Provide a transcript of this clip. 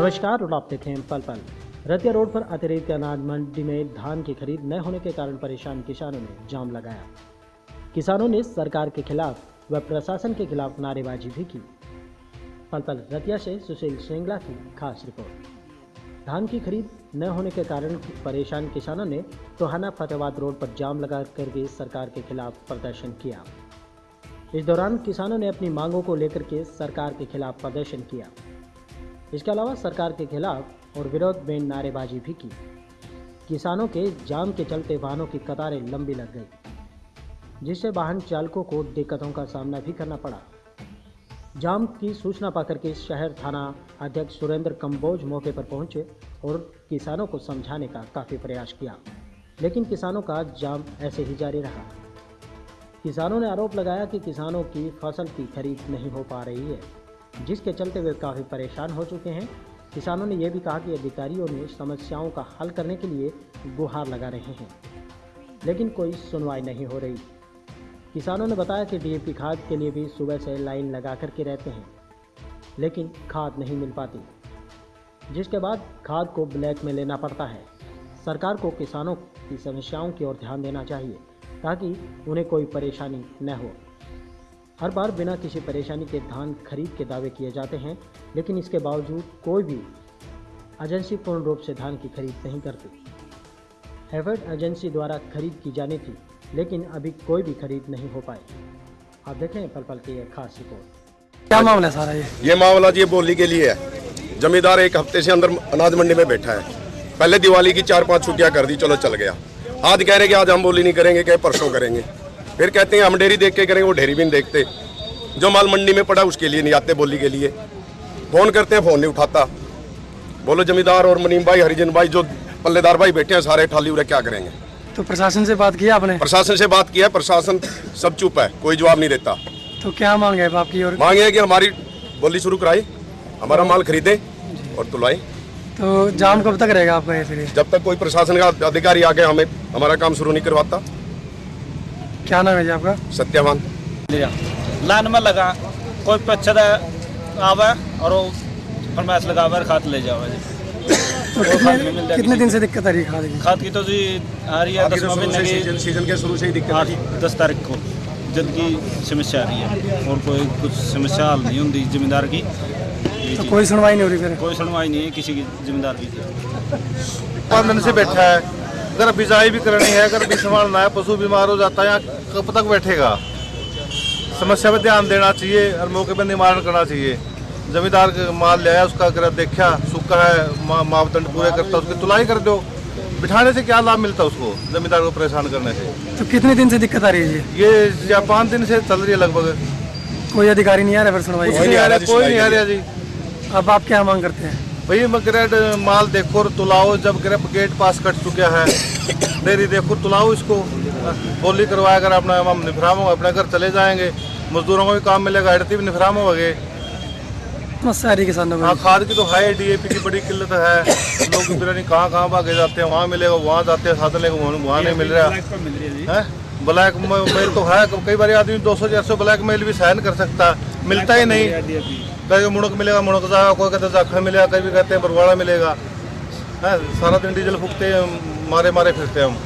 नमस्कार, और आप देखें पल पल। रतिया रोड पर अतिरिक्त अनाज मंडी में धान की खरीद न होने के कारण परेशान किसानों ने जाम लगाया। किसानों ने सरकार के खिलाफ व प्रशासन के खिलाफ नारेबाजी भी की। पल पल, रतिया से सुशील श्रृंगला की खास रिपोर्ट। धान की खरीद न होने के कारण परेशान किसानों ने टोहाना फतेहाबाद रोड पर जाम लगा करके सरकार के खिलाफ प्रदर्शन किया। इस दौरान किसानों ने अपनी मांगों को लेकर के सरकार के खिलाफ प्रदर्शन किया। इसके अलावा सरकार के खिलाफ और विरोध में नारेबाजी भी की। किसानों के जाम के चलते वाहनों की कतारें लंबी लग गई, जिससे वाहन चालकों को दिक्कतों का सामना भी करना पड़ा। जाम की सूचना पाकर के शहर थाना अध्यक्ष सुरेंद्र कंबोज मौके पर पहुँचे और किसानों को समझाने का काफ़ी प्रयास किया, लेकिन किसानों का जाम ऐसे ही जारी रहा। किसानों ने आरोप लगाया कि किसानों की फ़सल की खरीद नहीं हो पा रही है। जिसके चलते वे काफ़ी परेशान हो चुके हैं। किसानों ने यह भी कहा कि अधिकारियों ने समस्याओं का हल करने के लिए गुहार लगा रहे हैं। लेकिन कोई सुनवाई नहीं हो रही। किसानों ने बताया कि डीएपी खाद के लिए भी सुबह से लाइन लगा कर के रहते हैं, लेकिन खाद नहीं मिल पाती, जिसके बाद खाद को ब्लैक में लेना पड़ता है। सरकार को किसानों की समस्याओं की ओर ध्यान देना चाहिए, ताकि उन्हें कोई परेशानी न हो। हर बार बिना किसी परेशानी के धान खरीद के दावे किए जाते हैं लेकिन इसके बावजूद कोई भी एजेंसी पूर्ण रूप से धान की खरीद नहीं करती। हैवर्ड एजेंसी द्वारा खरीद की जानी थी लेकिन अभी कोई भी खरीद नहीं हो पाए आप देख रहे हैं पल पल की यह खास रिपोर्ट। क्या मामला सारा ये? ये मामला जी बोली के लिए है। जमींदार एक हफ़्ते से अंदर अनाज मंडी में बैठा है। पहले दिवाली की चार पाँच छुट्टियाँ कर दी चलो चल गया। आज कह रहे कि आज हम बोली नहीं करेंगे कहे परसों करेंगे। फिर कहते हैं हम डेरी देख के करेंगे वो डेरी भी नहीं देखते। जो माल मंडी में पड़ा उसके लिए नहीं आते बोली के लिए। फ़ोन करते हैं फ़ोन नहीं उठाता। बोलो जमींदार और मुनीम भाई हरिजन भाई जो पल्लेदार भाई बैठे हैं सारे ठाली उरे क्या करेंगे? तो प्रशासन से बात किया आपने? प्रशासन से बात किया प्रशासन सब चुप है कोई जवाब नहीं देता। तो क्या मांग है आपकी और मांगे है कि हमारी बोली शुरू कराई हमारा माल खरीदे और तुलाई तो जाम कब तक रहेगा आपका ये फिर? ये? जब तक कोई प्रशासन का अधिकारी आके हमें हमारा काम शुरू नहीं करवाता। क्या नाम है जी आपका? सत्यवान लिया। लाइन में लगा कोई पच्छद आवे और वो फरमाइश लगावे और खाद ले जावे जी। तो कितने कितने दिन से दिक्कत आ रही है खाद की? खाद की तो जी आ रही है दसवां महीने की। सीज़न के शुरू से ही दिक्कत आठ दस तारीख को जल्द की समस्या आ रही है। और कोई कुछ समस्या हल नहीं होती जमींदार की। तो कोई सुनवाई नहीं हो रही फिर? कोई सुनवाई नहीं है किसी की जमींदार की। पाँच दिन से बैठा है। अगर बिजाई भी करनी है अगर भी संभालना है पशु बीमार हो जाता है यहाँ कब तक बैठेगा? समस्या पे ध्यान देना चाहिए और मौके पर निवारण करना चाहिए। जमींदार माल ले आया उसका अगर देखा सूखा है मापदंड पूरे करता है उसकी तुलाई कर दो। बिठाने से क्या लाभ मिलता है उसको जमींदार को परेशान करने से? तो कितने दिन से दिक्कत आ रही है ये या पाँच दिन से चल रही है लगभग। कोई अधिकारी नहीं आ रहा फिर सुनवाई? नहीं आ रहा कोई नहीं आ रहा जी। अब आप क्या मांग करते हैं? भाई मैं माल देखो और तुलाओ जब ग्रेप गेट पास कट चुका है डेरी देखो तुलाओ इसको बोली करवाया कर अपना हम निफराम हो अपने घर चले जाएँगे। मजदूरों को भी काम मिलेगा हड़ती भी निफराम हो गए है किसानों हाँ को खाद की तो है डीएपी की बड़ी किल्लत है। लोग पता नहीं कहाँ कहाँ भागे जाते हैं वहाँ मिलेगा वहाँ जाते हैं साधन लेके वहाँ वहाँ नहीं मिल रहा। है ब्लैक मेल तो है कई बार आदमी दो सौ चार सौ ब्लैक मेल भी सहन कर सकता। है मिलता ही नहीं। कहीं मुड़क मिलेगा, मुड़क जाएगा कोई कहते जाखा मिलेगा कहीं भी कहते हैं बरवाड़ा मिलेगा। है, सारा दिन डीजल फूकते मारे मारे फिरते हम।